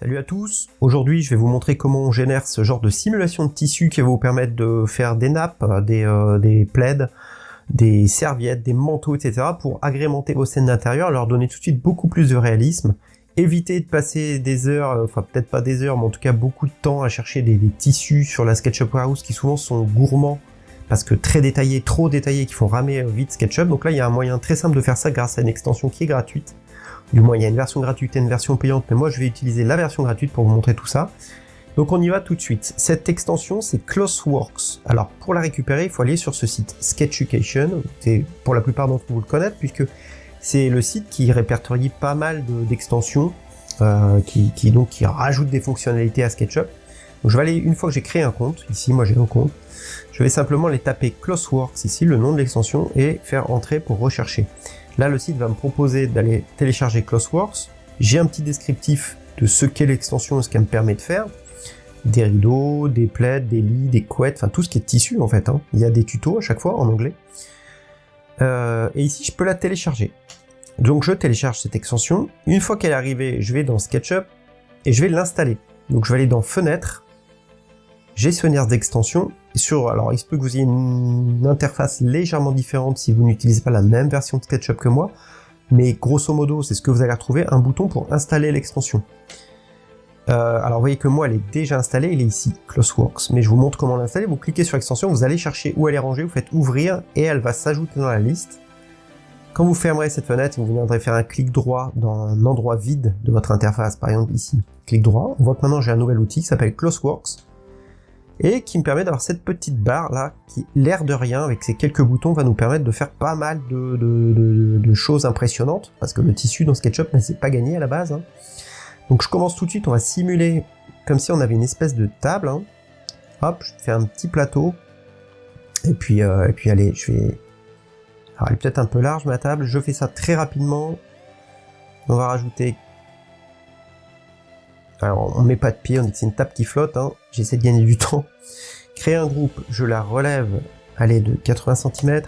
Salut à tous, aujourd'hui je vais vous montrer comment on génère ce genre de simulation de tissu qui va vous permettre de faire des nappes, des, euh, des plaids, des serviettes, des manteaux, etc. pour agrémenter vos scènes d'intérieur, leur donner tout de suite beaucoup plus de réalisme, éviter de passer des heures, euh, enfin peut-être pas des heures, mais en tout cas beaucoup de temps à chercher des, tissus sur la SketchUp Warehouse qui souvent sont gourmands parce que très détaillés, trop détaillés, qui font ramer euh, vite SketchUp. Donc là il y a un moyen très simple de faire ça grâce à une extension qui est gratuite du moins, il y a une version gratuite et une version payante, mais moi je vais utiliser la version gratuite pour vous montrer tout ça. Donc on y va tout de suite. Cette extension, c'est Closeworks. Alors pour la récupérer, il faut aller sur ce site Sketchucation. Pour la plupart d'entre vous le connaître, puisque c'est le site qui répertorie pas mal d'extensions, euh, qui, qui, donc qui rajoute des fonctionnalités à SketchUp. Donc je vais aller, une fois que j'ai créé un compte, ici moi j'ai un compte, je vais simplement les taper Closeworks ici, le nom de l'extension, et faire entrer pour rechercher. Là, le site va me proposer d'aller télécharger Closeworks. J'ai un petit descriptif de ce qu'est l'extension et ce qu'elle me permet de faire. Des rideaux, des plaids, des lits, des couettes, enfin tout ce qui est tissu en fait. Hein. Il y a des tutos à chaque fois en anglais. Euh, et ici, je peux la télécharger. Donc je télécharge cette extension. Une fois qu'elle est arrivée, je vais dans SketchUp et je vais l'installer. Donc je vais aller dans Fenêtre, gestionnaire d'extension. Sur, alors il se peut que vous ayez une interface légèrement différente si vous n'utilisez pas la même version de SketchUp que moi, mais grosso modo c'est ce que vous allez retrouver, un bouton pour installer l'extension. Euh, alors vous voyez que moi elle est déjà installée, elle est ici, Closeworks, mais je vous montre comment l'installer, vous cliquez sur l'extension, vous allez chercher où elle est rangée, vous faites ouvrir et elle va s'ajouter dans la liste. Quand vous fermerez cette fenêtre, vous viendrez faire un clic droit dans un endroit vide de votre interface, par exemple ici, clic droit, on voit que maintenant j'ai un nouvel outil qui s'appelle Closeworks, et qui me permet d'avoir cette petite barre là, qui l'air de rien, avec ces quelques boutons, va nous permettre de faire pas mal de, choses impressionnantes, parce que le tissu dans SketchUp ne s'est pas gagné à la base. Hein. Donc je commence tout de suite, on va simuler comme si on avait une espèce de table. Hein. Hop, je fais un petit plateau, et puis, euh, et puis allez, je vais... Alors elle est peut-être un peu large ma table, je fais ça très rapidement. On va rajouter alors, on met pas de pied, on dit que c'est une table qui flotte, hein. j'essaie de gagner du temps. Créer un groupe, je la relève, allez, de 80 cm.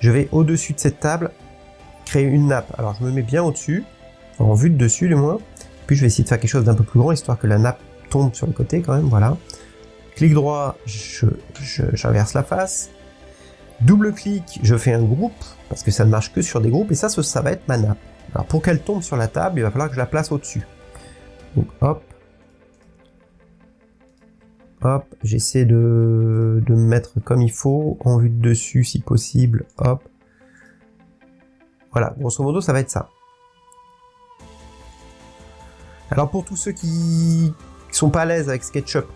Je vais au-dessus de cette table, créer une nappe. Alors, je me mets bien au-dessus, en vue de dessus, du moins. Puis, je vais essayer de faire quelque chose d'un peu plus grand, histoire que la nappe tombe sur le côté, quand même, voilà. Clic droit, j'inverse la face. Double clic, je fais un groupe, parce que ça ne marche que sur des groupes, et ça, ça va être ma nappe. Alors, pour qu'elle tombe sur la table, il va falloir que je la place au-dessus. Donc hop. Hop, j'essaie de, de me mettre comme il faut, en vue de dessus si possible, hop. Voilà, grosso modo ça va être ça. Alors pour tous ceux qui sont pas à l'aise avec SketchUp,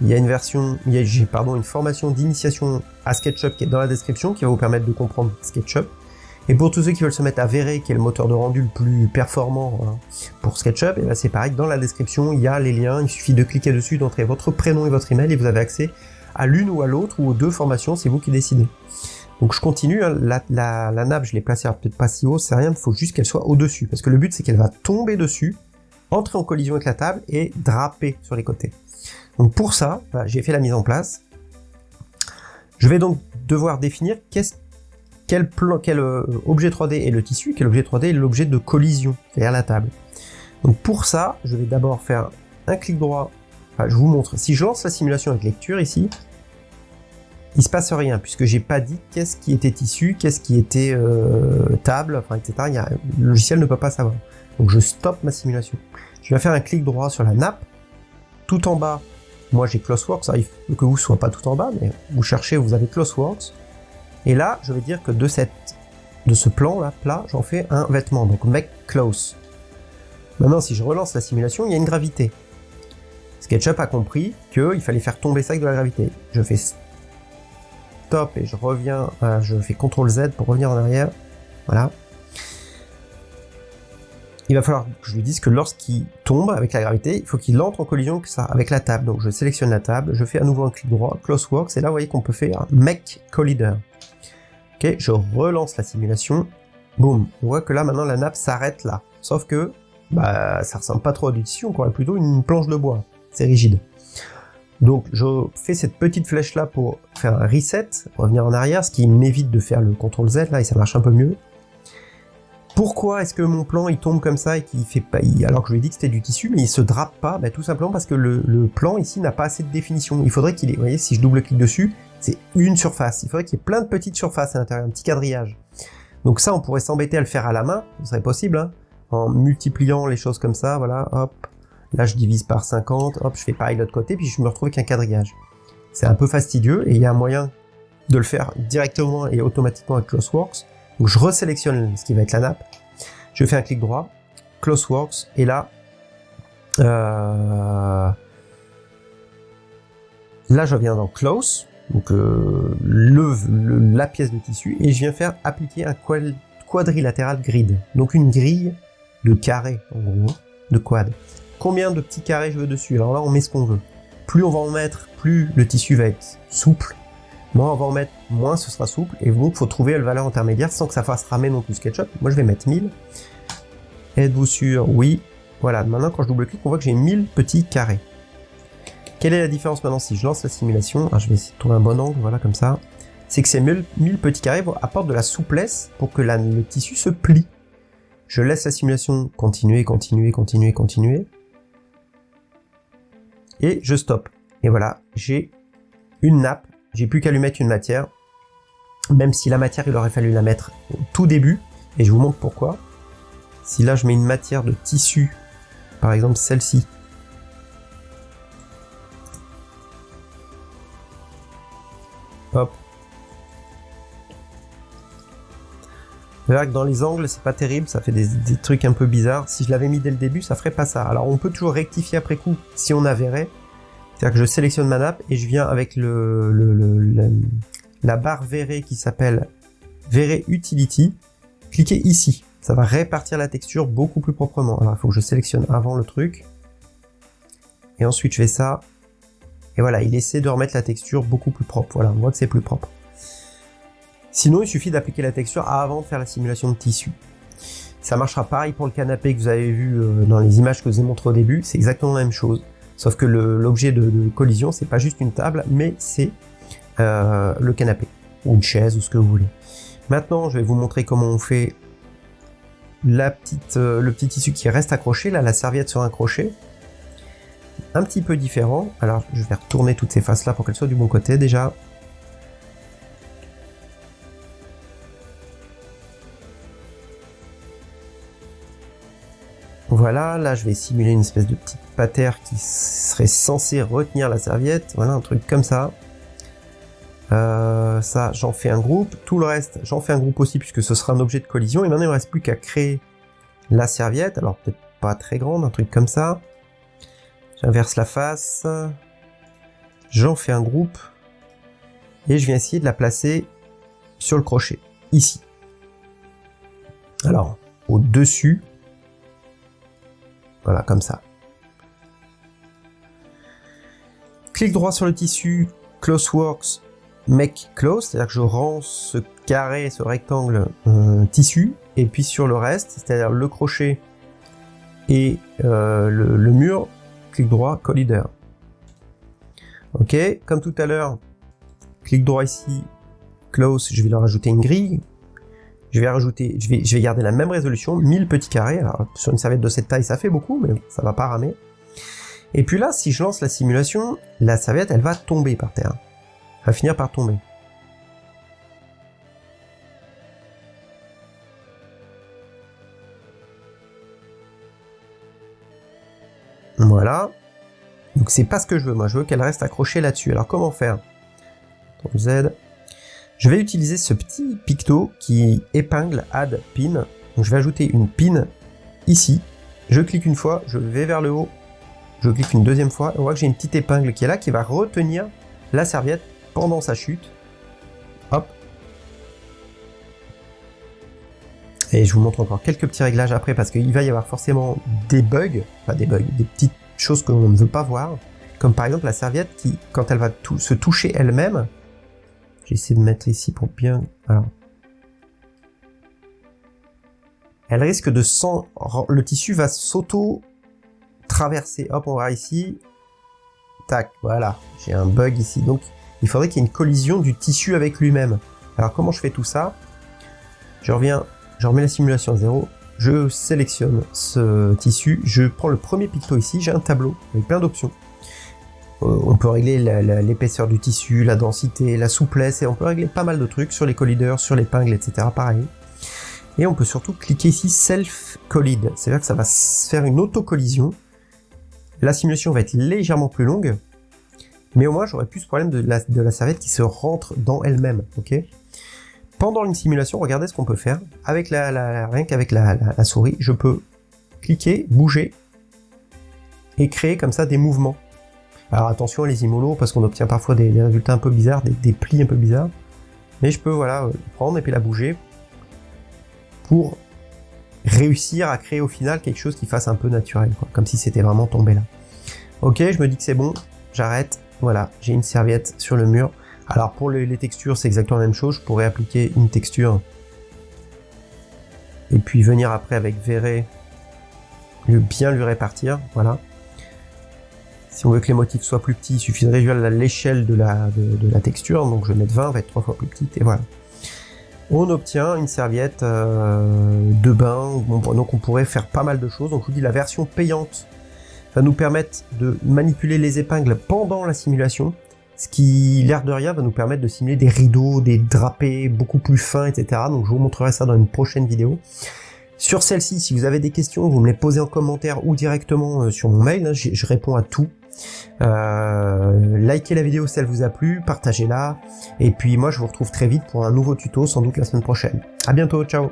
il y a une version, il y a, pardon, une formation d'initiation à SketchUp qui est dans la description qui va vous permettre de comprendre SketchUp. Et pour tous ceux qui veulent se mettre à Vray, qui est le moteur de rendu le plus performant hein, pour SketchUp, et ben c'est pareil, dans la description, il y a les liens, il suffit de cliquer dessus, d'entrer votre prénom et votre email, et vous avez accès à l'une ou à l'autre, ou aux deux formations, c'est vous qui décidez. Donc je continue, hein, la, nappe, je l'ai placée peut-être pas si haut, c'est rien, il faut juste qu'elle soit au-dessus, parce que le but c'est qu'elle va tomber dessus, entrer en collision avec la table, et draper sur les côtés. Donc pour ça, j'ai fait la mise en place. Je vais donc devoir définir qu'est-ce quel, euh, objet 3D est le tissu, quel objet 3D est l'objet de collision, c'est-à-dire la table. Donc pour ça, je vais d'abord faire un clic droit, je vous montre, si je lance la simulation avec lecture ici, il se passe rien, puisque j'ai pas dit qu'est-ce qui était tissu, qu'est-ce qui était euh, table, etc. le logiciel ne peut pas savoir. Donc je stoppe ma simulation. Je vais faire un clic droit sur la nappe, tout en bas, moi j'ai Closeworks, faut que vous ne soyez pas tout en bas, mais vous cherchez, vous avez Closeworks, et là, je vais dire que de, cette, de ce plan là, plat, j'en fais un vêtement, donc make close. Maintenant, si je relance la simulation, il y a une gravité. SketchUp a compris qu'il fallait faire tomber ça avec de la gravité. Je fais stop et je reviens, euh, je fais CTRL Z pour revenir en arrière. Voilà. Il va falloir que je lui dise que lorsqu'il tombe avec la gravité, il faut qu'il entre en collision avec la table. Donc je sélectionne la table, je fais à nouveau un clic droit, Close Works, et là vous voyez qu'on peut faire Make Collider. Je relance la simulation. Boum, on voit que là maintenant la nappe s'arrête là. Sauf que bah, ça ressemble pas trop à du tissu, on croirait plutôt une planche de bois. C'est rigide. Donc je fais cette petite flèche là pour faire un reset, revenir en arrière, ce qui m'évite de faire le CTRL Z là et ça marche un peu mieux. Pourquoi est-ce que mon plan il tombe comme ça et qu'il fait pas, alors que je lui ai dit que c'était du tissu, mais il se drape pas? Bah, Tout simplement parce que le, plan ici n'a pas assez de définition. Il faudrait qu'il ait, vous voyez, si je double-clique dessus, c'est une surface. Il faudrait qu'il y ait plein de petites surfaces à l'intérieur, un petit quadrillage. Donc ça, on pourrait s'embêter à le faire à la main, ce serait possible, hein, en multipliant les choses comme ça, voilà, hop. Là, je divise par 50, hop, je fais pareil de l'autre côté, puis je me retrouve avec un quadrillage. C'est un peu fastidieux, et il y a un moyen de le faire directement et automatiquement avec CloseWorks. Donc je resélectionne ce qui va être la nappe, je fais un clic droit, CloseWorks, et là, euh, là je viens dans Close, donc euh, la pièce de tissu, et je viens faire appliquer un quadrilatéral grid, donc une grille de carré, en gros, de quad. Combien de petits carrés je veux dessus? Alors là, on met ce qu'on veut. Plus on va en mettre, plus le tissu va être souple, Moins on va en mettre, moins ce sera souple, et donc il faut trouver la valeur intermédiaire sans que ça fasse ramer non plus SketchUp. Moi je vais mettre 1000. Êtes-vous sûr? Oui. Voilà, maintenant quand je double-clique, on voit que j'ai 1000 petits carrés. Quelle est la différence maintenant si je lance la simulation? Ah, Je vais essayer trouver un bon angle, voilà, comme ça. C'est que ces 1000, petits carrés apportent de la souplesse pour que le tissu se plie. Je laisse la simulation continuer, continuer, continuer, continuer. Et je stoppe. Et voilà, j'ai une nappe j'ai plus qu'à lui mettre une matière, même si la matière, il aurait fallu la mettre au tout début, et je vous montre pourquoi. Si là, je mets une matière de tissu, par exemple celle-ci, hop, dans les angles, c'est pas terrible, ça fait des, trucs un peu bizarres. Si je l'avais mis dès le début, ça ferait pas ça. Alors on peut toujours rectifier après coup si on a verrait, c'est-à-dire que je sélectionne ma nappe et je viens avec le, la barre verrée qui s'appelle Verré Utility. Cliquez ici. Ça va répartir la texture beaucoup plus proprement. Alors il faut que je sélectionne avant le truc. Et ensuite je fais ça. Et voilà, il essaie de remettre la texture beaucoup plus propre. Voilà, on voit que c'est plus propre. Sinon, il suffit d'appliquer la texture avant de faire la simulation de tissu. Ça marchera pareil pour le canapé que vous avez vu euh, dans les images que je vous ai montré au début. C'est exactement la même chose. Sauf que l'objet de, de, collision, c'est pas juste une table, mais c'est euh, le canapé, ou une chaise, ou ce que vous voulez. Maintenant, je vais vous montrer comment on fait euh, le petit tissu qui reste accroché, là, la serviette sur un crochet. Un petit peu différent. Alors, je vais retourner toutes ces faces-là pour qu'elles soient du bon côté, déjà. Voilà, là je vais simuler une espèce de petite patère qui serait censée retenir la serviette. Voilà, un truc comme ça. Euh, ça, j'en fais un groupe. Tout le reste, j'en fais un groupe aussi puisque ce sera un objet de collision. Et maintenant, il ne reste plus qu'à créer la serviette. Alors, peut-être pas très grande, un truc comme ça. J'inverse la face. J'en fais un groupe. Et je viens essayer de la placer sur le crochet, ici. Alors, au-dessus, voilà, comme ça. Clic droit sur le tissu, CloseWorks, Make Close, c'est-à-dire que je rends ce carré, ce rectangle euh, tissu, et puis sur le reste, c'est-à-dire le crochet et euh, le, mur, clic droit, Collider. Ok, comme tout à l'heure, clic droit ici, Close, je vais leur ajouter une grille, je vais rajouter, je vais, garder la même résolution, 1000 petits carrés. Alors, sur une serviette de cette taille, ça fait beaucoup, mais ça va pas ramer. Et puis là, si je lance la simulation, la serviette, elle va tomber par terre. Elle va finir par tomber. Voilà. Donc c'est pas ce que je veux, moi je veux qu'elle reste accrochée là-dessus. Alors comment faire? Je vais utiliser ce petit picto qui épingle add pin. Je vais ajouter une pin ici. Je clique une fois, je vais vers le haut, je clique une deuxième fois, on voit que j'ai une petite épingle qui est là, qui va retenir la serviette pendant sa chute. Et je vous montre encore quelques petits réglages après, parce qu'il va y avoir forcément des bugs, enfin des bugs, des petites choses que l'on ne veut pas voir, comme par exemple la serviette qui, quand elle va se toucher elle-même, J'essaie de mettre ici pour bien... Alors. Elle risque de sans... Le tissu va s'auto-traverser. Hop, on va ici. Tac, voilà. J'ai un bug ici. Donc, il faudrait qu'il y ait une collision du tissu avec lui-même. Alors, comment je fais tout ça? Je reviens je remets la simulation à zéro, je sélectionne ce tissu, je prends le premier picto ici, j'ai un tableau avec plein d'options. Euh, on peut régler l'épaisseur du tissu, la densité, la souplesse, et on peut régler pas mal de trucs sur les collideurs, sur l'épingle, etc. pareil. Et on peut surtout cliquer ici Self Collide, c'est-à-dire que ça va faire une auto-collision. La simulation va être légèrement plus longue, mais au moins j'aurais plus ce problème de la, de la serviette qui se rentre dans elle-même, ok? Pendant une simulation, regardez ce qu'on peut faire. Avec la, rien qu'avec la, la souris, je peux cliquer, bouger, et créer comme ça des mouvements. Alors attention les immolos, parce qu'on obtient parfois des, résultats un peu bizarres, des, plis un peu bizarres. Mais je peux voilà prendre et puis la bouger pour réussir à créer au final quelque chose qui fasse un peu naturel, comme si c'était vraiment tombé là. Ok, je me dis que c'est bon, j'arrête, voilà, j'ai une serviette sur le mur. Alors pour les, textures, c'est exactement la même chose, je pourrais appliquer une texture et puis venir après avec verré, bien lui répartir, voilà. Si on veut que les motifs soient plus petits, il suffit de réduire l'échelle de la, de, la texture, donc je vais mettre 20, va être trois fois plus petite, et voilà. On obtient une serviette euh, de bain, donc on pourrait faire pas mal de choses. Donc je vous dis, la version payante va nous permettre de manipuler les épingles pendant la simulation, ce qui, l'air de rien, va nous permettre de simuler des rideaux, des drapés beaucoup plus fins, etc. Donc je vous montrerai ça dans une prochaine vidéo. Sur celle-ci, si vous avez des questions, vous me les posez en commentaire ou directement euh, sur mon mail, hein, je réponds à tout. Euh, likez la vidéo si elle vous a plu, partagez-la, et puis moi je vous retrouve très vite pour un nouveau tuto, sans doute la semaine prochaine. A bientôt, ciao